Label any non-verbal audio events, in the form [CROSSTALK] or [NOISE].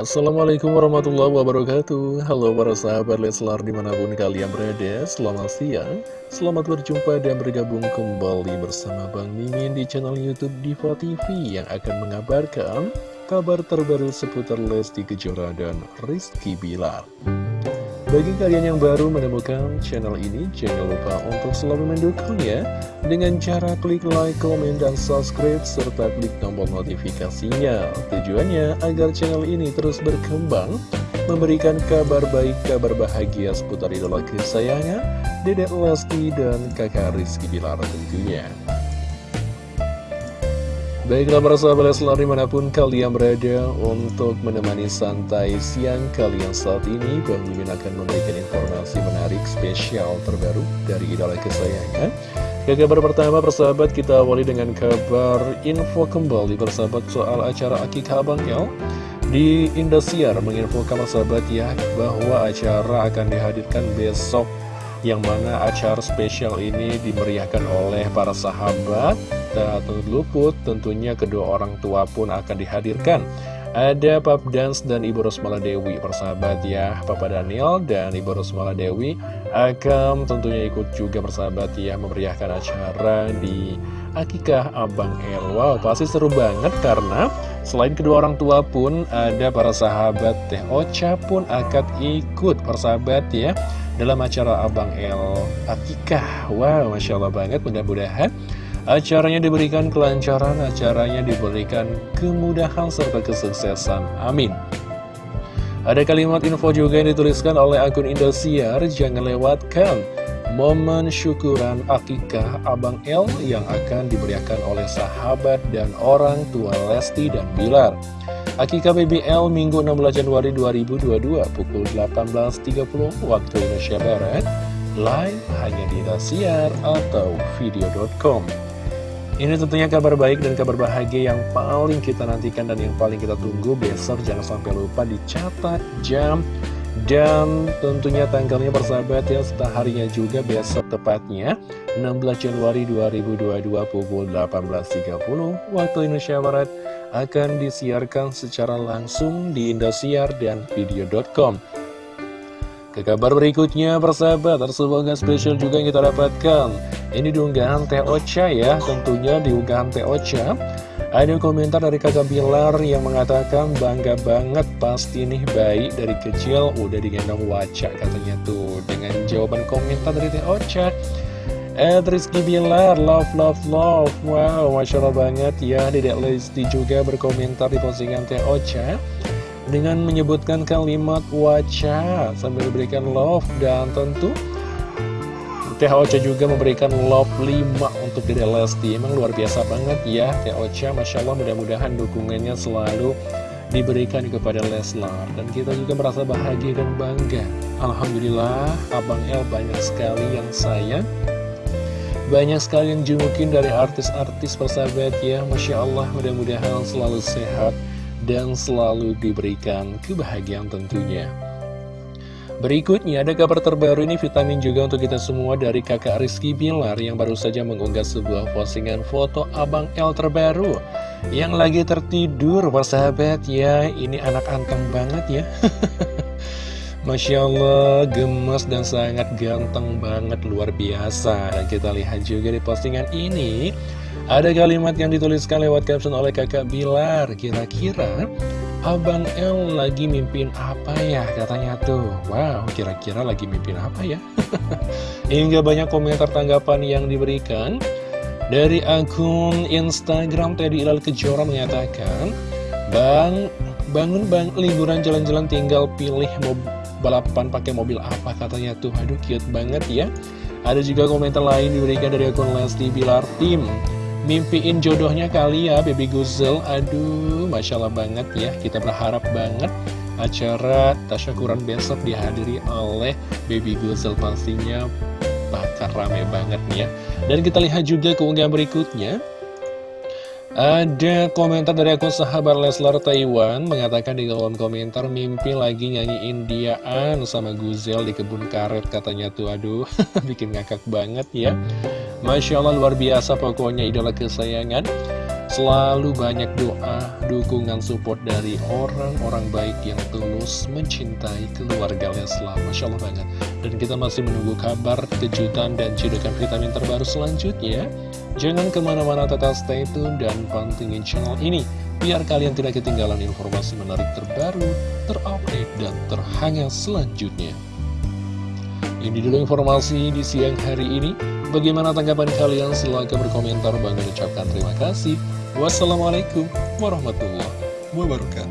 Assalamualaikum warahmatullahi wabarakatuh. Halo para sahabat Leslar di mana pun kalian berada Selamat siang. Selamat berjumpa dan bergabung kembali bersama Bang Mimin di channel Youtube Diva TV Yang akan mengabarkan kabar terbaru seputar Lesti Kejora dan Rizky Bilar bagi kalian yang baru menemukan channel ini, jangan lupa untuk selalu mendukungnya dengan cara klik like, komen, dan subscribe, serta klik tombol notifikasinya. Tujuannya agar channel ini terus berkembang, memberikan kabar baik, kabar bahagia seputar idola kesayangan, Dedek Lesti dan kakak Rizky Bilar tentunya. Baiklah para sahabat Leslar di mana pun kalian berada untuk menemani santai siang kalian saat ini Bang Mimin akan memberikan informasi menarik spesial terbaru dari idola kesayangan. Ke kabar pertama persahabat kita awali dengan kabar info kembali persahabat soal acara Akikah Abang El Di Indosiar menginfokan persahabat ya bahwa acara akan dihadirkan besok yang mana acara spesial ini dimeriahkan oleh para sahabat atau luput tentunya kedua orang tua pun akan dihadirkan. Ada Pap Dance dan Ibu Rosmala Dewi. Persahabat ya Papa Daniel dan Ibu Rosmala Dewi akan tentunya ikut juga persahabat ya memeriahkan acara di Akikah Abang El. Wow pasti seru banget karena selain kedua orang tua pun ada para sahabat Teh Ocha pun akan ikut persahabat ya dalam acara Abang El Akikah. Wow, Masya Allah banget, mudah-mudahan acaranya diberikan kelancaran, acaranya diberikan kemudahan serta kesuksesan. Amin. Ada kalimat info juga yang dituliskan oleh akun Indosiar, jangan lewatkan momen syukuran akikah Abang El yang akan diberikan oleh sahabat dan orang tua Lesti dan Bilar. Akika BBL Minggu 16 Januari 2022 pukul 18.30 waktu Indonesia Barat live hanya di Indosiar atau video.com ini tentunya kabar baik dan kabar bahagia yang paling kita nantikan dan yang paling kita tunggu besok jangan sampai lupa dicatat jam dan tentunya tanggalnya persahabat ya setelah harinya juga besok tepatnya 16 Januari 2022 pukul 18.30 waktu Indonesia Barat akan disiarkan secara langsung di Indosiar dan video.com. Ke kabar berikutnya, persahabat, ada spesial juga yang kita dapatkan. Ini diunggahan Teh Ocha ya, tentunya diunggahan Teh Ocha. Ada komentar dari kakak Bilar yang mengatakan bangga banget pasti nih bayi dari kecil udah digendong waca katanya tuh. Dengan jawaban komentar dari Teh Ocha. Ed Rizky Bilar, love, love, love Wow, Masya Allah banget ya Dedek Lesti juga berkomentar di postingan Teh Ocha Dengan menyebutkan kalimat waca Sambil memberikan love Dan tentu Teh Ocha juga memberikan love 5 untuk Dedek Lesti. Emang luar biasa banget ya Teh Ocha, Masya Allah mudah-mudahan dukungannya selalu diberikan kepada Leslar. Dan kita juga merasa bahagia dan bangga. Alhamdulillah Abang El banyak sekali yang sayang. Banyak sekali yang jengukin dari artis-artis persahabat ya. Masya Allah mudah-mudahan selalu sehat dan selalu diberikan kebahagiaan tentunya. Berikutnya ada kabar terbaru ini vitamin juga untuk kita semua dari kakak Rizky Bilar yang baru saja mengunggah sebuah postingan foto Abang L terbaru. Yang lagi tertidur persahabat ya ini anak anteng banget ya. [LAUGHS] Masya Allah, gemes dan sangat ganteng banget, luar biasa. Kita lihat juga di postingan ini, ada kalimat yang dituliskan lewat caption oleh kakak Bilar. Kira-kira Abang El lagi mimpin apa ya katanya tuh. Wow, kira-kira lagi mimpin apa ya? [LAUGHS] Hingga banyak komentar tanggapan yang diberikan. Dari akun Instagram Teddy Ilal Kejora mengatakan, Bang, bangun bang, liburan jalan-jalan tinggal pilih balapan pakai mobil apa katanya tuh aduh cute banget ya ada juga komentar lain diberikan dari akun Lesti Bilar Tim mimpiin jodohnya kali ya baby Guzel aduh Masya Allah banget ya. Kita berharap banget acara tasyakuran besok dihadiri oleh baby Guzel pastinya. Bakal rame banget nih ya. Dan kita lihat juga keunggahan berikutnya. Ada komentar dari akun sahabat Leslar Taiwan mengatakan di kolom komentar mimpi lagi nyanyi Indiaan sama Guzel di kebun karet katanya tuh. Aduh [LAUGHS] bikin ngakak banget ya Masya Allah luar biasa pokoknya idola kesayangan Selalu banyak doa, dukungan support dari orang-orang baik yang tulus mencintai keluarga Leslar. Masya Allah banget. Dan kita masih menunggu kabar, kejutan, dan cedokan vitamin terbaru selanjutnya. Jangan ke mana-mana tetap stay tune dan pantengin channel ini. Biar kalian tidak ketinggalan informasi menarik terbaru, terupdate, dan terhangat selanjutnya. Ini dulu informasi di siang hari ini. Bagaimana tanggapan kalian? Silahkan berkomentar. Bang ucapkan terima kasih. Wassalamualaikum warahmatullahi wabarakatuh.